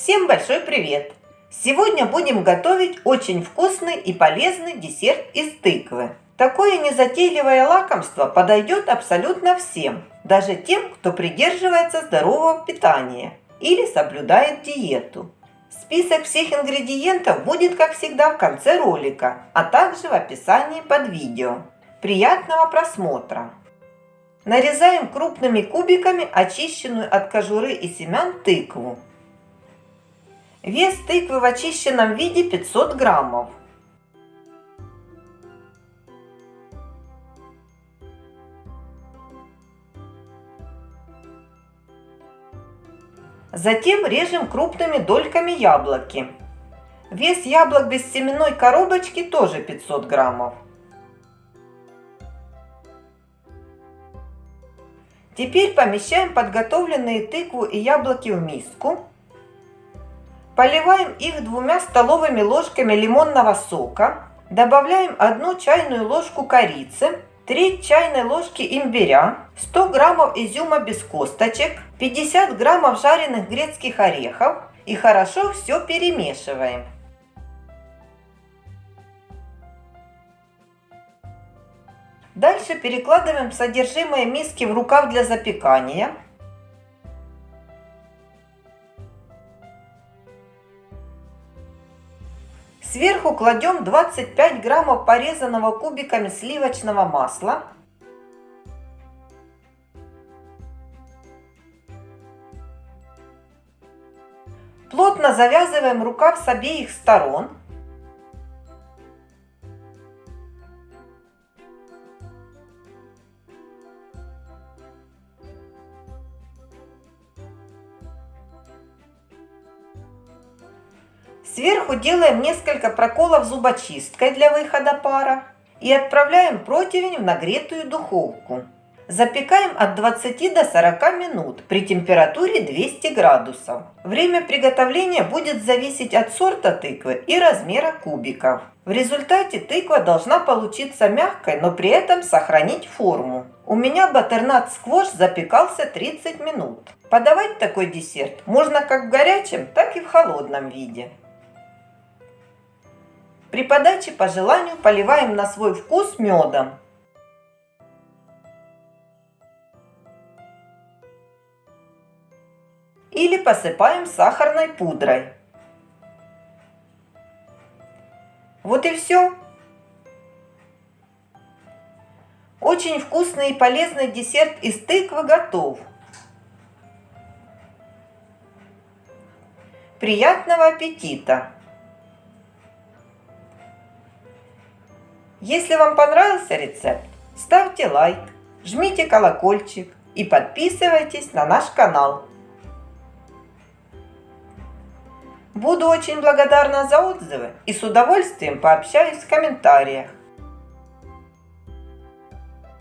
Всем большой привет! Сегодня будем готовить очень вкусный и полезный десерт из тыквы. Такое незатейливое лакомство подойдет абсолютно всем, даже тем, кто придерживается здорового питания или соблюдает диету. Список всех ингредиентов будет, как всегда, в конце ролика, а также в описании под видео. Приятного просмотра! Нарезаем крупными кубиками очищенную от кожуры и семян тыкву. Вес тыквы в очищенном виде 500 граммов. Затем режем крупными дольками яблоки. Вес яблок без семенной коробочки тоже 500 граммов. Теперь помещаем подготовленные тыкву и яблоки в миску. Поливаем их двумя столовыми ложками лимонного сока. Добавляем одну чайную ложку корицы, треть чайной ложки имбиря, 100 граммов изюма без косточек, 50 граммов жареных грецких орехов и хорошо все перемешиваем. Дальше перекладываем содержимое миски в рукав для запекания. Сверху кладем 25 граммов порезанного кубиками сливочного масла. Плотно завязываем рукав с обеих сторон. Сверху делаем несколько проколов зубочисткой для выхода пара и отправляем противень в нагретую духовку. Запекаем от 20 до 40 минут при температуре 200 градусов. Время приготовления будет зависеть от сорта тыквы и размера кубиков. В результате тыква должна получиться мягкой, но при этом сохранить форму. У меня батернат сквош запекался 30 минут. Подавать такой десерт можно как в горячем, так и в холодном виде. При подаче по желанию поливаем на свой вкус медом. Или посыпаем сахарной пудрой. Вот и все. Очень вкусный и полезный десерт из тыквы готов. Приятного аппетита! Если вам понравился рецепт, ставьте лайк, жмите колокольчик и подписывайтесь на наш канал. Буду очень благодарна за отзывы и с удовольствием пообщаюсь в комментариях.